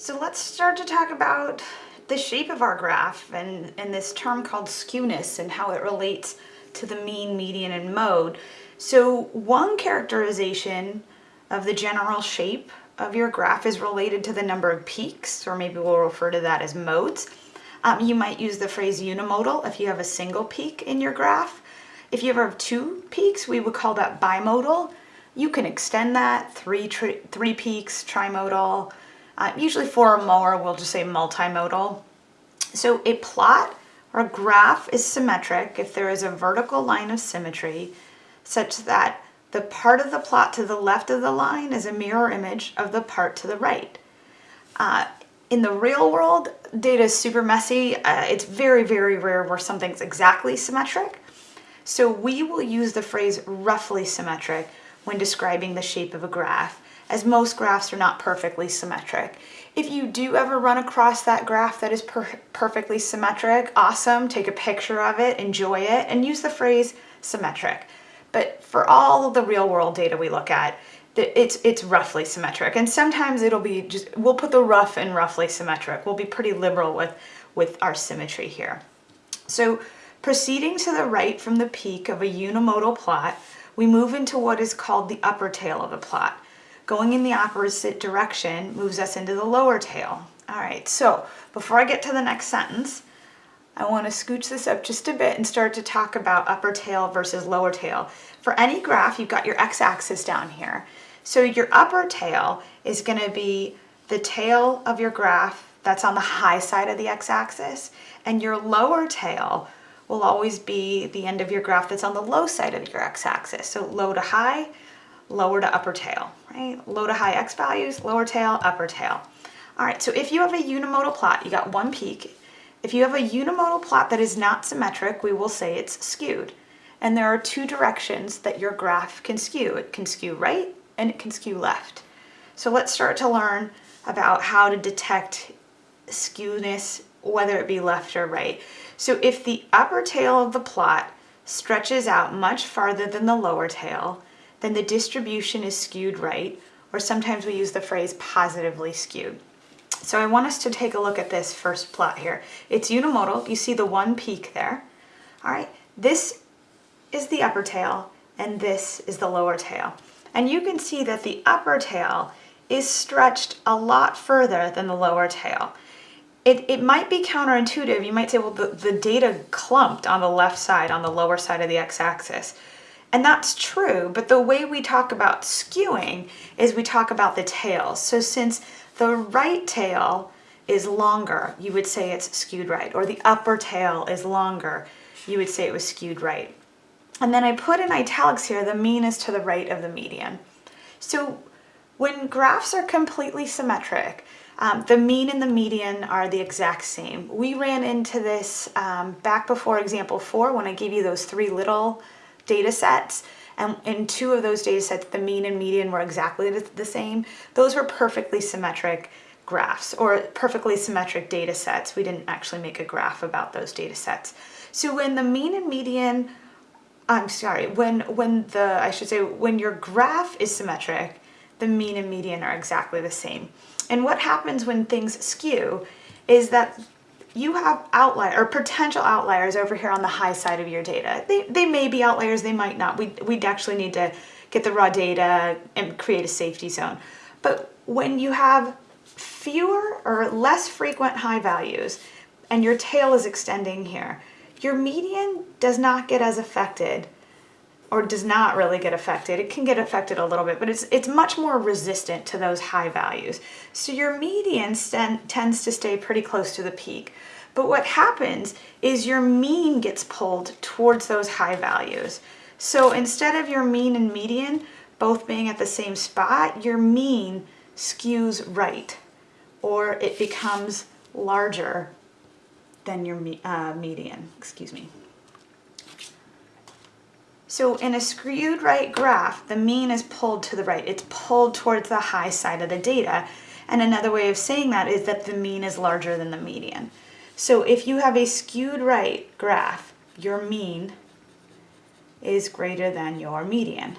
So let's start to talk about the shape of our graph and, and this term called skewness and how it relates to the mean, median, and mode. So one characterization of the general shape of your graph is related to the number of peaks, or maybe we'll refer to that as modes. Um, you might use the phrase unimodal if you have a single peak in your graph. If you ever have two peaks, we would call that bimodal. You can extend that, three, three peaks, trimodal, uh, usually four or more, we'll just say multimodal. So a plot or a graph is symmetric if there is a vertical line of symmetry such that the part of the plot to the left of the line is a mirror image of the part to the right. Uh, in the real world, data is super messy. Uh, it's very, very rare where something's exactly symmetric. So we will use the phrase roughly symmetric when describing the shape of a graph as most graphs are not perfectly symmetric. If you do ever run across that graph that is per perfectly symmetric, awesome, take a picture of it, enjoy it, and use the phrase symmetric. But for all of the real world data we look at, it's it's roughly symmetric and sometimes it'll be just we'll put the rough and roughly symmetric we'll be pretty liberal with with our symmetry here so proceeding to the right from the peak of a unimodal plot we move into what is called the upper tail of a plot Going in the opposite direction moves us into the lower tail. All right, so before I get to the next sentence, I want to scooch this up just a bit and start to talk about upper tail versus lower tail. For any graph, you've got your x-axis down here. So your upper tail is going to be the tail of your graph that's on the high side of the x-axis, and your lower tail will always be the end of your graph that's on the low side of your x-axis. So low to high, lower to upper tail, right? Low to high x values, lower tail, upper tail. All right, so if you have a unimodal plot, you got one peak. If you have a unimodal plot that is not symmetric, we will say it's skewed. And there are two directions that your graph can skew. It can skew right and it can skew left. So let's start to learn about how to detect skewness, whether it be left or right. So if the upper tail of the plot stretches out much farther than the lower tail, then the distribution is skewed right, or sometimes we use the phrase positively skewed. So I want us to take a look at this first plot here. It's unimodal, you see the one peak there. All right, this is the upper tail and this is the lower tail. And you can see that the upper tail is stretched a lot further than the lower tail. It, it might be counterintuitive. You might say, well, the, the data clumped on the left side, on the lower side of the x-axis. And that's true, but the way we talk about skewing is we talk about the tails. So since the right tail is longer, you would say it's skewed right, or the upper tail is longer, you would say it was skewed right. And then I put in italics here, the mean is to the right of the median. So when graphs are completely symmetric, um, the mean and the median are the exact same. We ran into this um, back before example four when I gave you those three little data sets and in two of those data sets the mean and median were exactly the same. Those were perfectly symmetric graphs or perfectly symmetric data sets. We didn't actually make a graph about those data sets. So when the mean and median I'm sorry when when the I should say when your graph is symmetric the mean and median are exactly the same. And what happens when things skew is that you have outlier or potential outliers over here on the high side of your data. They, they may be outliers, they might not. We, we'd actually need to get the raw data and create a safety zone. But when you have fewer or less frequent high values and your tail is extending here, your median does not get as affected or does not really get affected. It can get affected a little bit, but it's, it's much more resistant to those high values. So your median tends to stay pretty close to the peak. But what happens is your mean gets pulled towards those high values. So instead of your mean and median both being at the same spot, your mean skews right, or it becomes larger than your uh, median, excuse me. So in a skewed right graph, the mean is pulled to the right. It's pulled towards the high side of the data. And another way of saying that is that the mean is larger than the median. So if you have a skewed right graph, your mean is greater than your median.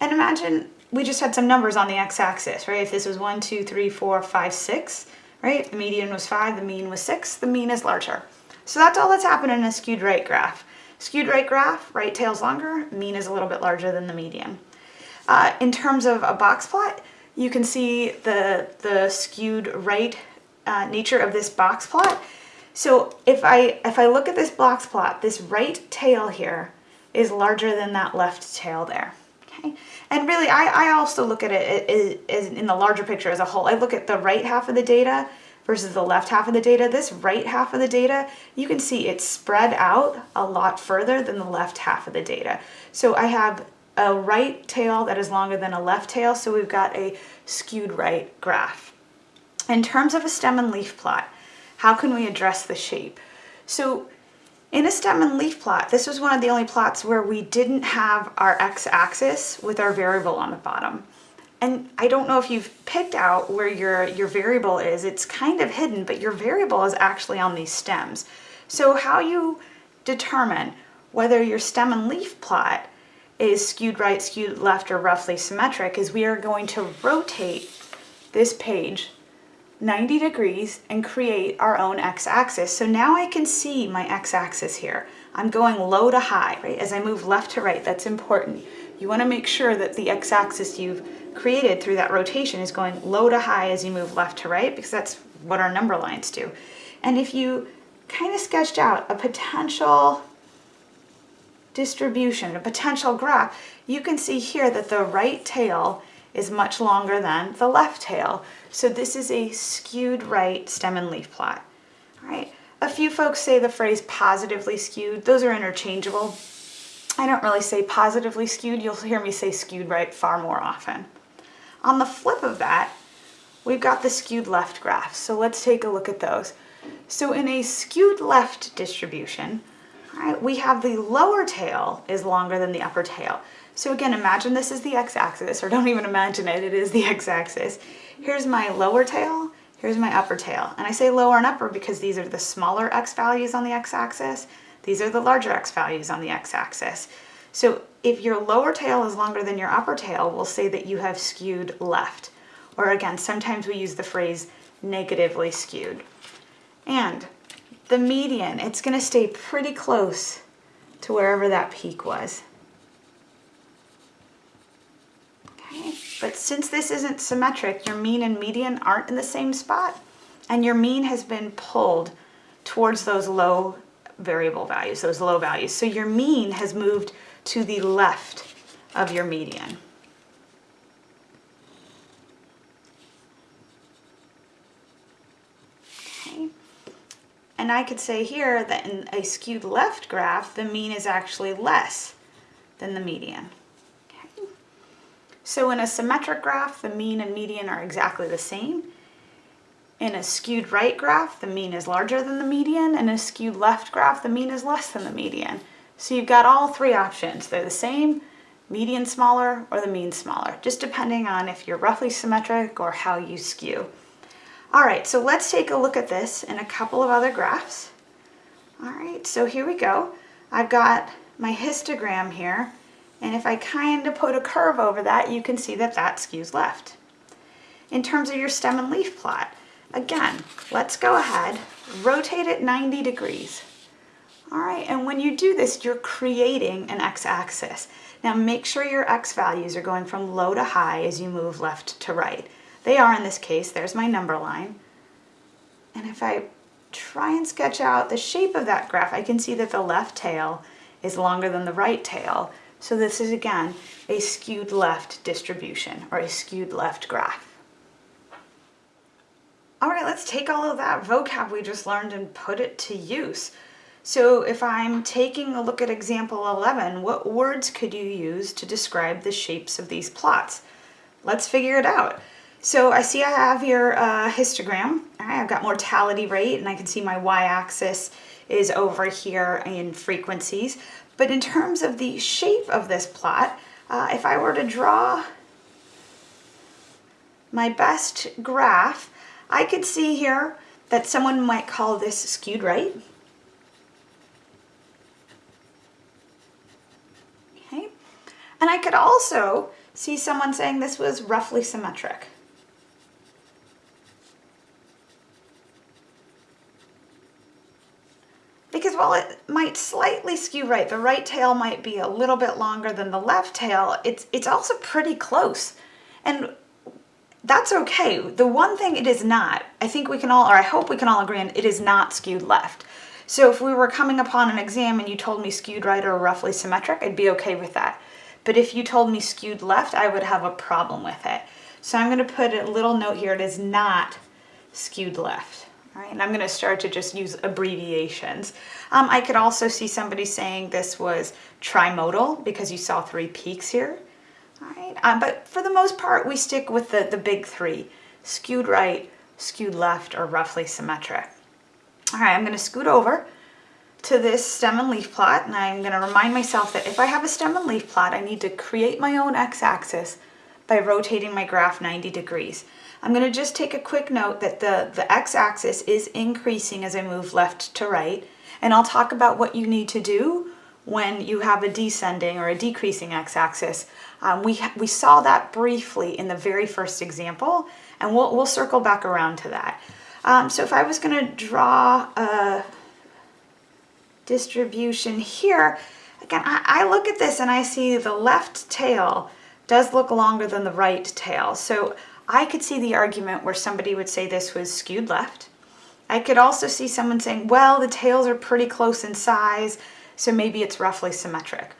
And imagine we just had some numbers on the x-axis, right? If this was one, two, three, four, five, six, right? The median was five, the mean was six, the mean is larger. So that's all that's happening in a skewed right graph. Skewed right graph, right tail's longer, mean is a little bit larger than the median. Uh, in terms of a box plot, you can see the, the skewed right uh, nature of this box plot. So if I, if I look at this box plot, this right tail here is larger than that left tail there. Okay, and really I, I also look at it as, in the larger picture as a whole. I look at the right half of the data versus the left half of the data. This right half of the data, you can see it's spread out a lot further than the left half of the data. So I have a right tail that is longer than a left tail, so we've got a skewed right graph. In terms of a stem and leaf plot, how can we address the shape? So in a stem and leaf plot, this was one of the only plots where we didn't have our x-axis with our variable on the bottom. And I don't know if you've picked out where your, your variable is. It's kind of hidden, but your variable is actually on these stems. So how you determine whether your stem and leaf plot is skewed right, skewed left, or roughly symmetric is we are going to rotate this page 90 degrees and create our own x-axis. So now I can see my x-axis here. I'm going low to high, right? As I move left to right, that's important. You wanna make sure that the x-axis you've created through that rotation is going low to high as you move left to right because that's what our number lines do. And if you kind of sketched out a potential distribution, a potential graph, you can see here that the right tail is much longer than the left tail. So this is a skewed right stem and leaf plot. All right. A few folks say the phrase positively skewed. Those are interchangeable. I don't really say positively skewed. You'll hear me say skewed right far more often. On the flip of that, we've got the skewed left graph. So let's take a look at those. So in a skewed left distribution, right, we have the lower tail is longer than the upper tail. So again, imagine this is the x-axis, or don't even imagine it, it is the x-axis. Here's my lower tail, here's my upper tail. And I say lower and upper because these are the smaller x values on the x-axis, these are the larger x values on the x-axis. So if your lower tail is longer than your upper tail, we'll say that you have skewed left. Or again, sometimes we use the phrase negatively skewed. And the median, it's gonna stay pretty close to wherever that peak was. Okay, but since this isn't symmetric, your mean and median aren't in the same spot, and your mean has been pulled towards those low variable values, those low values. So your mean has moved to the left of your median. And I could say here that in a skewed left graph, the mean is actually less than the median. Okay. So in a symmetric graph, the mean and median are exactly the same. In a skewed right graph, the mean is larger than the median. In a skewed left graph, the mean is less than the median. So you've got all three options. They're the same, median smaller or the mean smaller, just depending on if you're roughly symmetric or how you skew. All right, so let's take a look at this in a couple of other graphs. All right, so here we go. I've got my histogram here, and if I kind of put a curve over that, you can see that that skews left. In terms of your stem and leaf plot, again, let's go ahead, rotate it 90 degrees. All right, and when you do this, you're creating an x-axis. Now make sure your x values are going from low to high as you move left to right. They are in this case, there's my number line. And if I try and sketch out the shape of that graph, I can see that the left tail is longer than the right tail. So this is again a skewed left distribution or a skewed left graph. All right, let's take all of that vocab we just learned and put it to use. So if I'm taking a look at example 11, what words could you use to describe the shapes of these plots? Let's figure it out. So I see I have your a histogram. I've got mortality rate and I can see my y-axis is over here in frequencies. But in terms of the shape of this plot, uh, if I were to draw my best graph, I could see here that someone might call this skewed right. Okay. And I could also see someone saying this was roughly symmetric. Because while it might slightly skew right, the right tail might be a little bit longer than the left tail, it's, it's also pretty close. And that's okay. The one thing it is not, I think we can all, or I hope we can all agree on, it is not skewed left. So if we were coming upon an exam and you told me skewed right or roughly symmetric, I'd be okay with that. But if you told me skewed left, I would have a problem with it. So I'm going to put a little note here, it is not skewed left. All right, and I'm going to start to just use abbreviations. Um, I could also see somebody saying this was trimodal because you saw three peaks here. Right, um, but for the most part, we stick with the, the big three, skewed right, skewed left, or roughly symmetric. All right, I'm going to scoot over to this stem and leaf plot, and I'm going to remind myself that if I have a stem and leaf plot, I need to create my own x-axis by rotating my graph 90 degrees. I'm going to just take a quick note that the, the x-axis is increasing as I move left to right, and I'll talk about what you need to do when you have a descending or a decreasing x-axis. Um, we, we saw that briefly in the very first example, and we'll, we'll circle back around to that. Um, so if I was going to draw a distribution here, again, I, I look at this and I see the left tail does look longer than the right tail. So I could see the argument where somebody would say this was skewed left. I could also see someone saying, well, the tails are pretty close in size, so maybe it's roughly symmetric.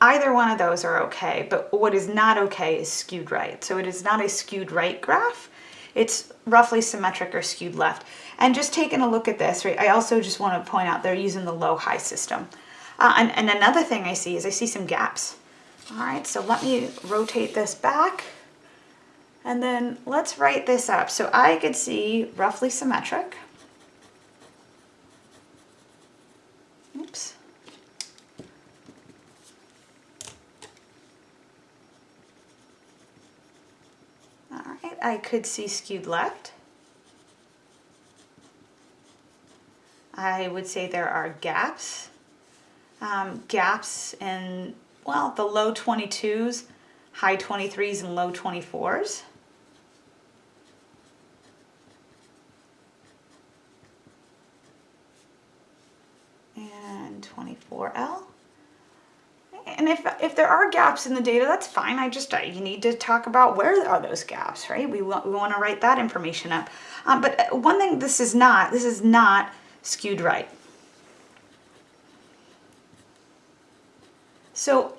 Either one of those are okay, but what is not okay is skewed right. So it is not a skewed right graph. It's roughly symmetric or skewed left. And just taking a look at this, right, I also just want to point out they're using the low-high system. Uh, and, and another thing I see is I see some gaps. All right, so let me rotate this back. And then let's write this up. So I could see roughly symmetric. Oops. All right, I could see skewed left. I would say there are gaps. Um, gaps in, well, the low 22s, high 23s, and low 24s. And 24L. If, there are gaps in the data, that's fine. I just, you need to talk about where are those gaps, right? We want, we want to write that information up. Um, but one thing this is not, this is not skewed right. So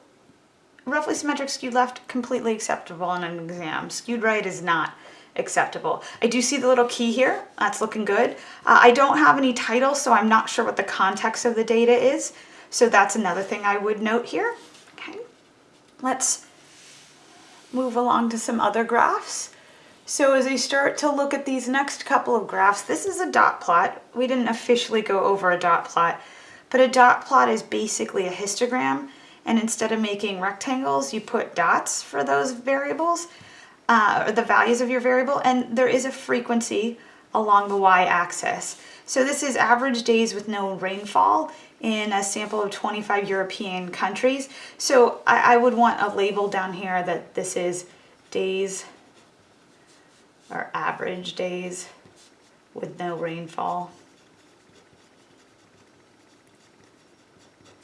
roughly symmetric skewed left, completely acceptable in an exam. Skewed right is not acceptable. I do see the little key here. That's looking good. Uh, I don't have any title, so I'm not sure what the context of the data is. So that's another thing I would note here. Let's move along to some other graphs. So as I start to look at these next couple of graphs, this is a dot plot. We didn't officially go over a dot plot, but a dot plot is basically a histogram. And instead of making rectangles, you put dots for those variables, uh, or the values of your variable. And there is a frequency along the y-axis. So this is average days with no rainfall in a sample of 25 European countries. So I, I would want a label down here that this is days or average days with no rainfall.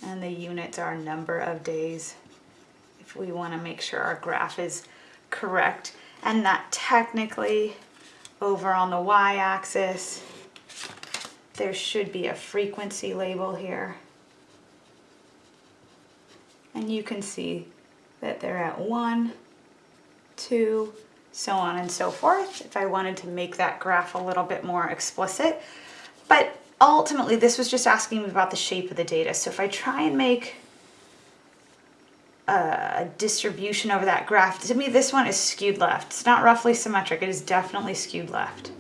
And the units are number of days if we want to make sure our graph is correct. And that technically over on the y-axis there should be a frequency label here. And you can see that they're at one, two, so on and so forth, if I wanted to make that graph a little bit more explicit. But ultimately, this was just asking me about the shape of the data. So if I try and make a distribution over that graph, to me this one is skewed left. It's not roughly symmetric, it is definitely skewed left.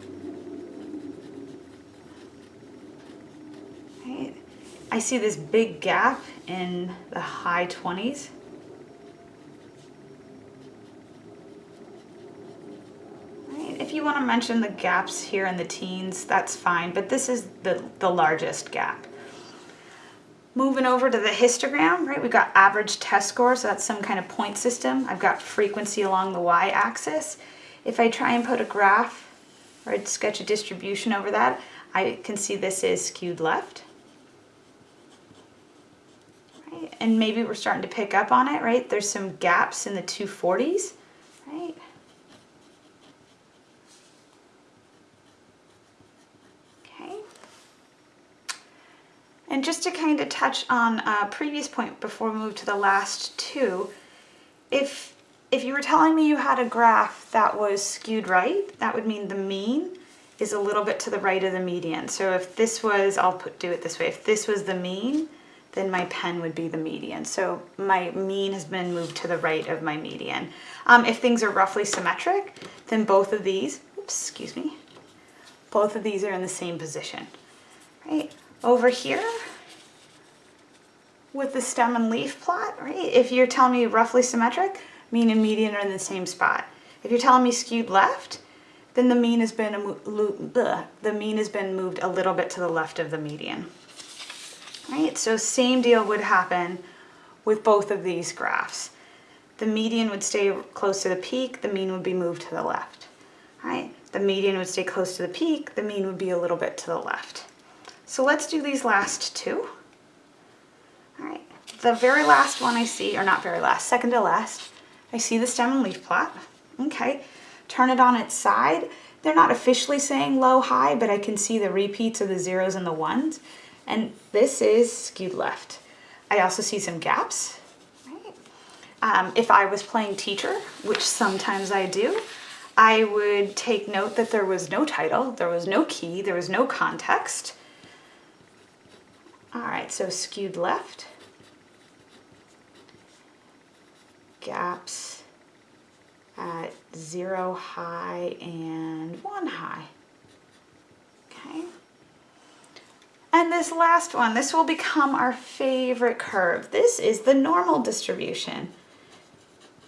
I see this big gap in the high 20s. if you want to mention the gaps here in the teens, that's fine, but this is the, the largest gap. Moving over to the histogram, right, we've got average test score, so that's some kind of point system. I've got frequency along the y-axis. If I try and put a graph or sketch a distribution over that, I can see this is skewed left. And maybe we're starting to pick up on it, right? There's some gaps in the 240s, right? Okay. And just to kind of touch on a previous point before we move to the last two, if, if you were telling me you had a graph that was skewed right, that would mean the mean is a little bit to the right of the median. So if this was, I'll put, do it this way, if this was the mean, then my pen would be the median. So my mean has been moved to the right of my median. Um, if things are roughly symmetric, then both of these, oops, excuse me, both of these are in the same position, right? over here with the stem and leaf plot, right? If you're telling me roughly symmetric, mean and median are in the same spot. If you're telling me skewed left, then the mean has been the mean has been moved a little bit to the left of the median. Right? So same deal would happen with both of these graphs. The median would stay close to the peak, the mean would be moved to the left. Right? The median would stay close to the peak, the mean would be a little bit to the left. So let's do these last two. All right, the very last one I see, or not very last, second to last, I see the stem and leaf plot. Okay, turn it on its side. They're not officially saying low, high, but I can see the repeats of the zeros and the ones. And this is skewed left. I also see some gaps. Right? Um, if I was playing teacher, which sometimes I do, I would take note that there was no title, there was no key, there was no context. All right, so skewed left, gaps at zero high and one high. Okay. And this last one, this will become our favorite curve. This is the normal distribution.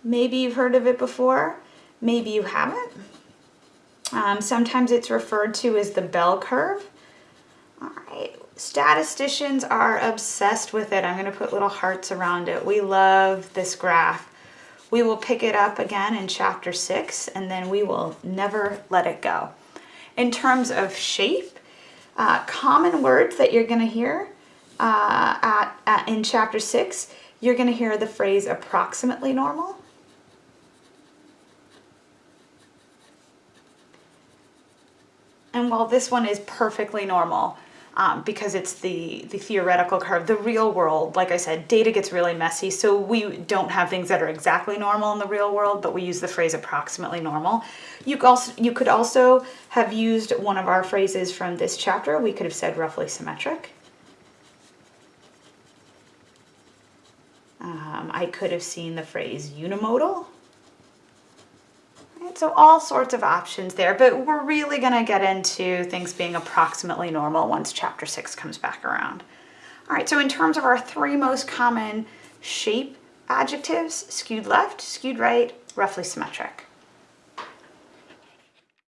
Maybe you've heard of it before, maybe you haven't. Um, sometimes it's referred to as the bell curve. All right, Statisticians are obsessed with it. I'm going to put little hearts around it. We love this graph. We will pick it up again in chapter six and then we will never let it go. In terms of shape, uh, common words that you're going to hear uh, at, at, in chapter six, you're going to hear the phrase approximately normal. And while this one is perfectly normal, um, because it's the, the theoretical curve. The real world, like I said, data gets really messy, so we don't have things that are exactly normal in the real world, but we use the phrase approximately normal. You could also, you could also have used one of our phrases from this chapter. We could have said roughly symmetric. Um, I could have seen the phrase unimodal. So all sorts of options there, but we're really going to get into things being approximately normal once chapter six comes back around. All right, so in terms of our three most common shape adjectives, skewed left, skewed right, roughly symmetric.